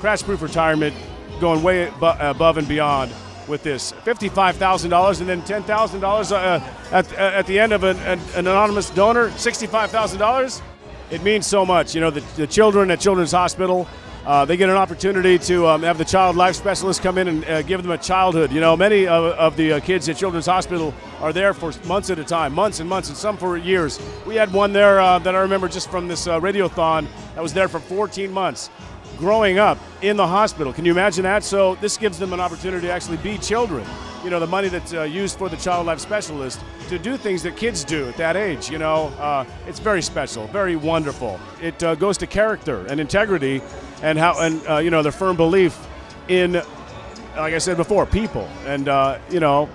crash proof retirement, going way above and beyond with this. $55,000 and then $10,000 uh, at, at the end of an, an, anonymous donor, $65,000. It means so much. You know, the, the children at Children's Hospital, uh, they get an opportunity to um, have the child life specialist come in and uh, give them a childhood. You know, many of, of the uh, kids at Children's Hospital are there for months at a time, months and months, and some for years. We had one there uh, that I remember just from this uh, radiothon that was there for 14 months growing up in the hospital. Can you imagine that? So this gives them an opportunity to actually be children. You know, the money that's uh, used for the child life specialist to do things that kids do at that age. You know, uh, it's very special, very wonderful. It uh, goes to character and integrity and how and uh, you know their firm belief in, like I said before, people. And uh, you know,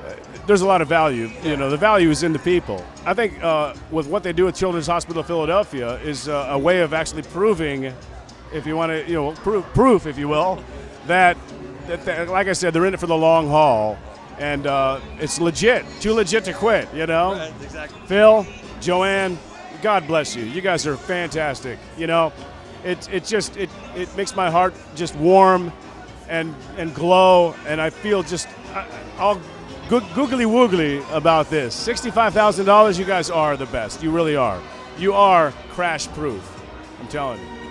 there's a lot of value. You know, the value is in the people. I think uh, with what they do at Children's Hospital of Philadelphia is a way of actually proving, if you want to, you know, proof, proof, if you will, that, that, like I said, they're in it for the long haul, and uh, it's legit. Too legit to quit. You know. Right, exactly. Phil, Joanne, God bless you. You guys are fantastic. You know it, it just it, it makes my heart just warm and and glow and I feel just all googly woogly about this. $65,000 you guys are the best. You really are. You are crash proof. I'm telling you.